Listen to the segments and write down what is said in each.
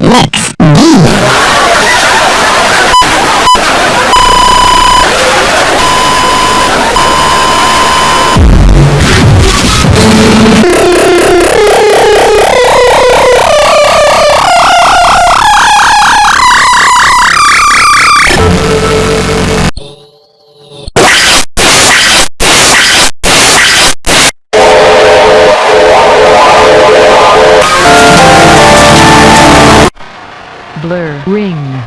Mix Blur ring.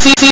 así